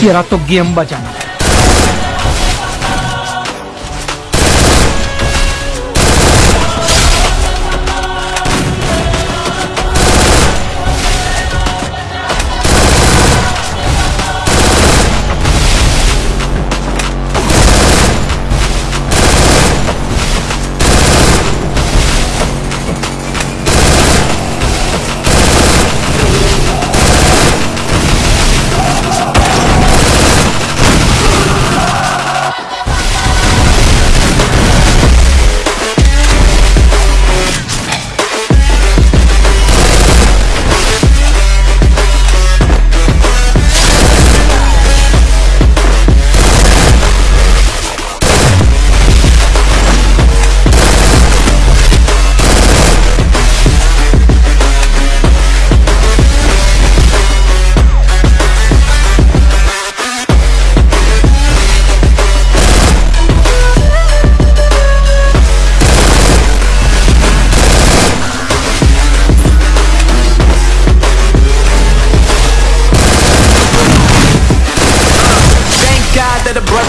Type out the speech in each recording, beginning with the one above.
तेरा तो गेम बजाना। है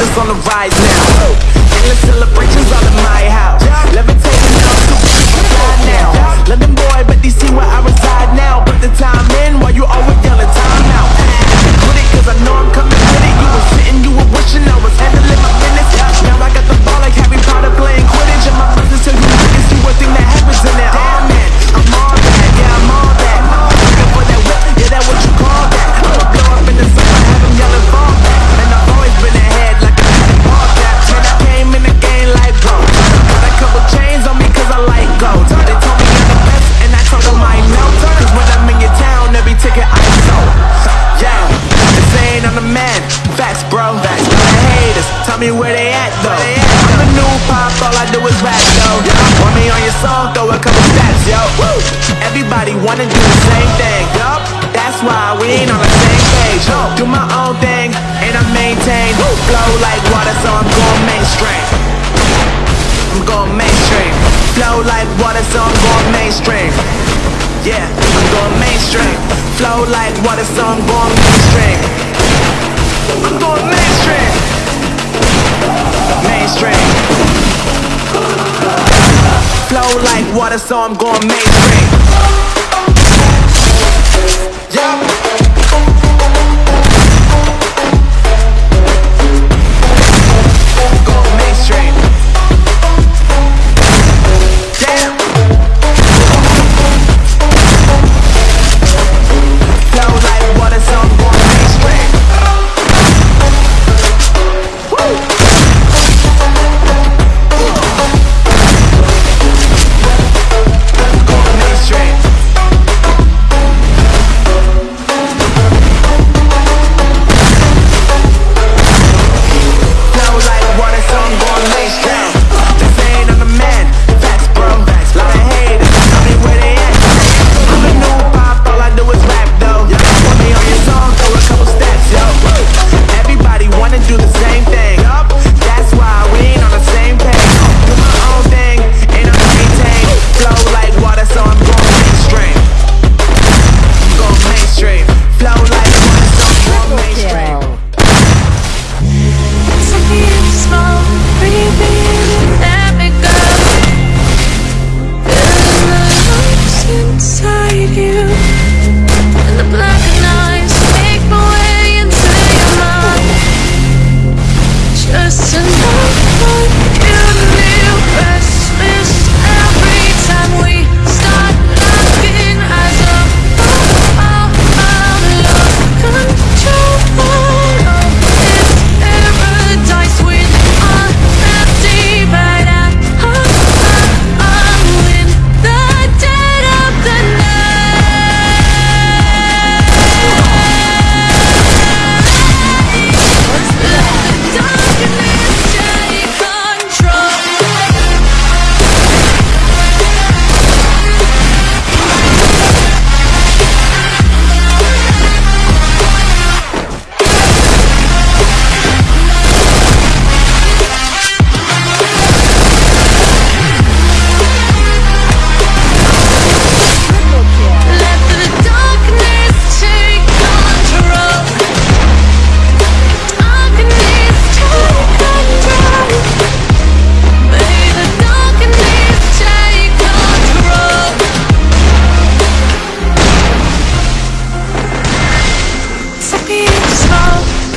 brothers on the rise now. Endless celebrations all in my house. Levitating now, super fly now. London boy, but they see where I tell me where they at though. I'm a new pop, all I do is rap though. Want me on your song, throw a couple stats, yo. Woo! Everybody wanna do the same thing, yup. That's why we ain't on the same page. No, do my own thing and I maintain. Flow like water, so I'm going mainstream. I'm going mainstream. Flow like water, so I'm going mainstream. Yeah, I'm going mainstream. Flow like water, so I'm going mainstream. I'm going mainstream. Mainstream. Flow like water, so I'm going mainstream.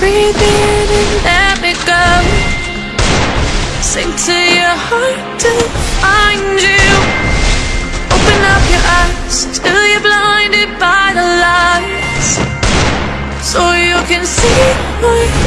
Breathe in and let me go. Sink to your heart to find you. Open up your eyes till you're blinded by the lights. So you can see what